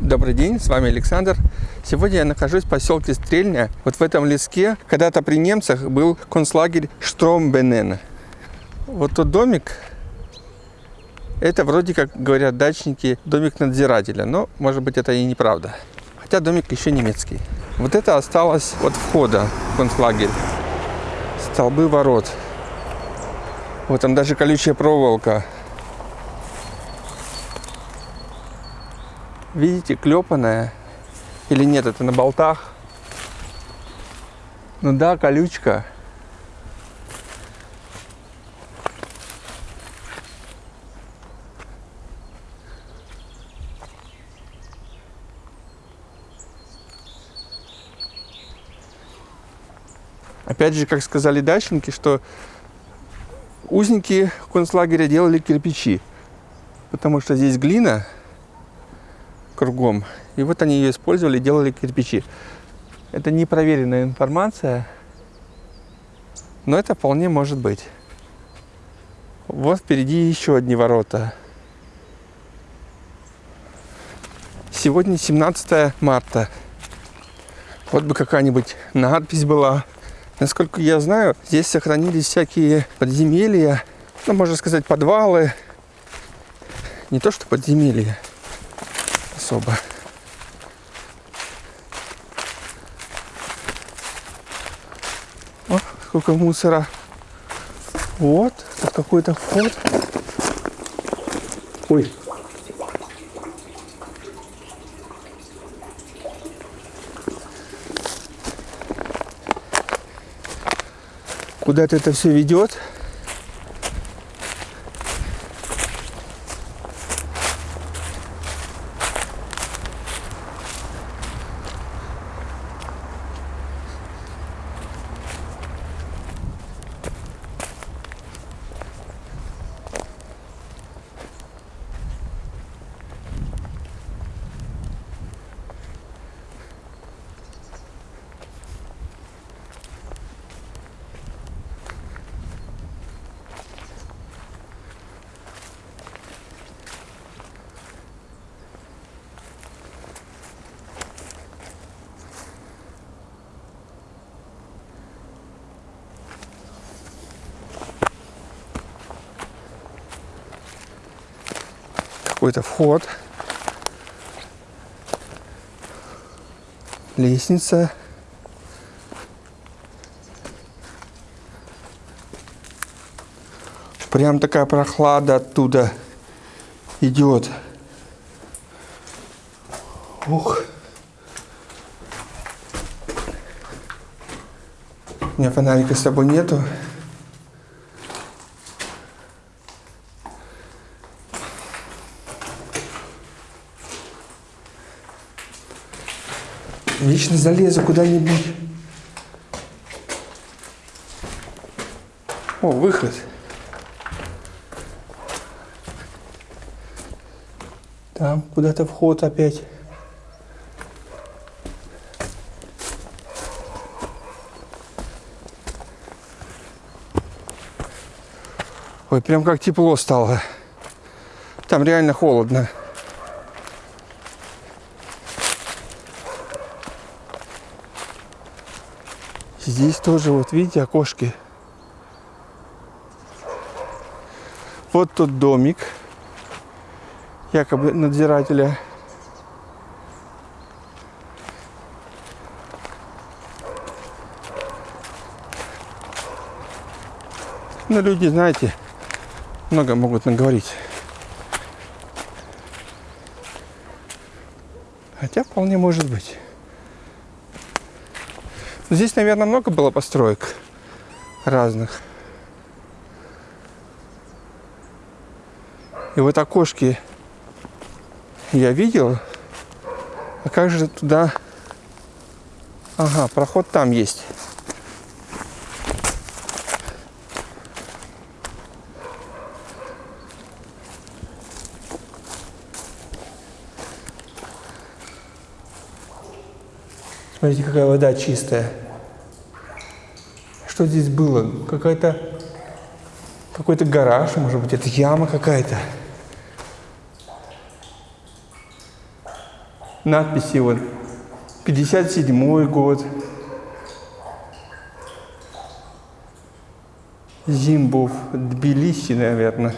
Добрый день, с вами Александр. Сегодня я нахожусь в поселке Стрельня. Вот в этом леске когда-то при немцах был концлагерь Штромбенен. Вот тот домик, это вроде как говорят дачники, домик надзирателя, но может быть это и неправда. Хотя домик еще немецкий. Вот это осталось от входа в концлагерь. Столбы ворот. Вот там даже колючая проволока Видите, клепанная. Или нет, это на болтах. Ну да, колючка. Опять же, как сказали дачники, что узники концлагеря делали кирпичи, потому что здесь глина, кругом. И вот они ее использовали, делали кирпичи. Это непроверенная информация, но это вполне может быть. Вот впереди еще одни ворота. Сегодня 17 марта. Вот бы какая-нибудь надпись была. Насколько я знаю, здесь сохранились всякие подземелья, ну, можно сказать, подвалы. Не то, что подземелья особо. О, сколько мусора. Вот, тут какой-то вход. Ой. Куда-то это все ведет. Какой-то вход. Лестница. Прям такая прохлада оттуда идет. Ух. У меня фонарика с собой нету. Вечно залезу куда-нибудь. О, выход. Там куда-то вход опять. Ой, прям как тепло стало. Там реально холодно. Здесь тоже, вот видите, окошки. Вот тот домик, якобы надзирателя. Но ну, люди, знаете, много могут наговорить. Хотя вполне может быть. Здесь, наверное, много было построек разных. И вот окошки я видел. А как же туда... Ага, проход там есть. Смотрите, какая вода чистая. Что здесь было? Какая-то какой-то гараж, может быть, это яма какая-то. надписи вот 57 год. Зимбов, Тбилиси, наверное.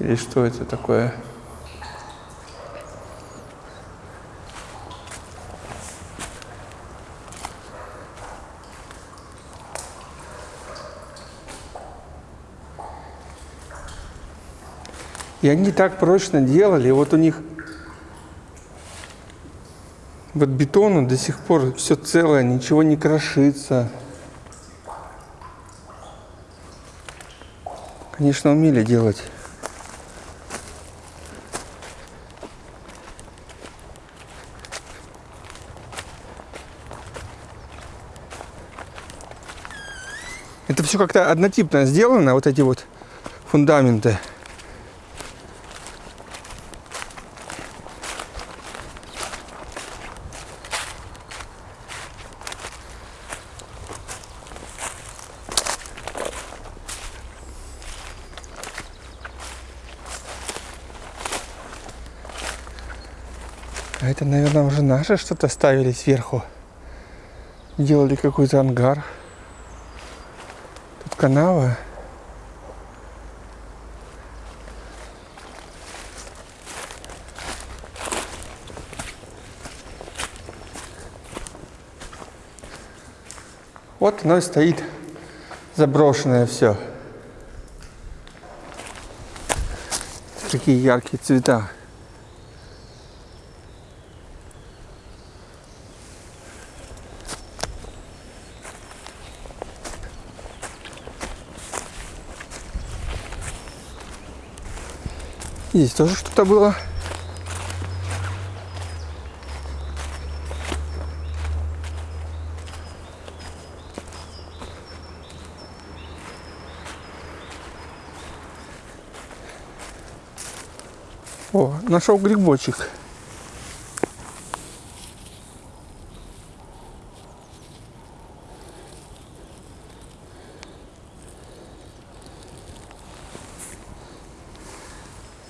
Или что это такое? И они так прочно делали, вот у них вот бетону до сих пор все целое, ничего не крошится. Конечно, умели делать. Это все как-то однотипно сделано, вот эти вот фундаменты. А это, наверное, уже наши что-то ставили сверху. Делали какой-то ангар. Тут канава. Вот оно и стоит заброшенное все. Такие яркие цвета. Здесь тоже что-то было. О, нашел грибочек.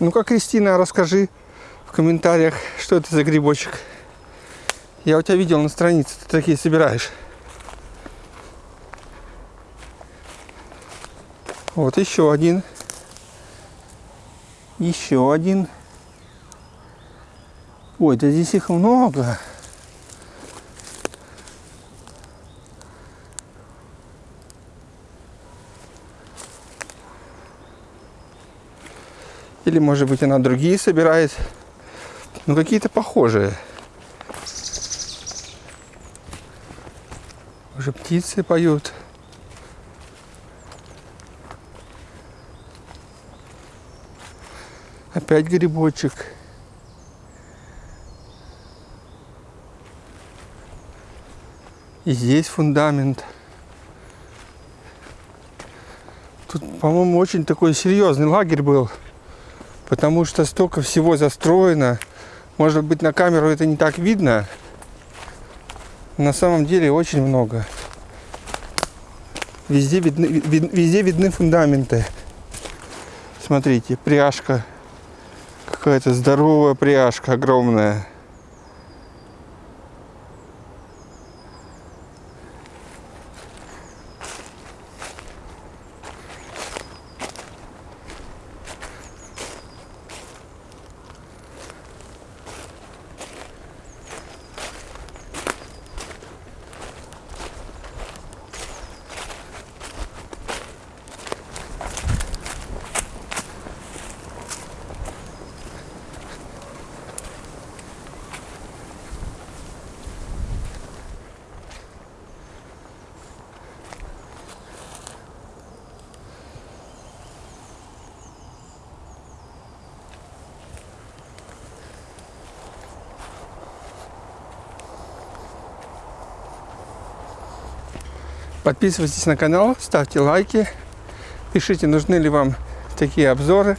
Ну-ка, Кристина, расскажи в комментариях, что это за грибочек. Я у тебя видел на странице, ты такие собираешь. Вот еще один. Еще один. Ой, да здесь их много. Или, может быть, она другие собирает. Ну, какие-то похожие. Уже птицы поют. Опять грибочек. И здесь фундамент. Тут, по-моему, очень такой серьезный лагерь был потому что столько всего застроено. Может быть, на камеру это не так видно. На самом деле очень много. Везде видны, вид, везде видны фундаменты. Смотрите, пряжка. Какая-то здоровая пряжка огромная. Подписывайтесь на канал, ставьте лайки, пишите, нужны ли вам такие обзоры,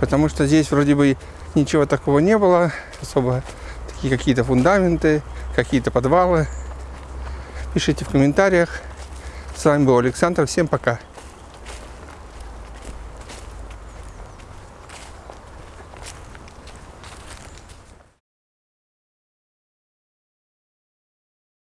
потому что здесь вроде бы ничего такого не было, особо такие какие-то фундаменты, какие-то подвалы. Пишите в комментариях. С вами был Александр, всем пока.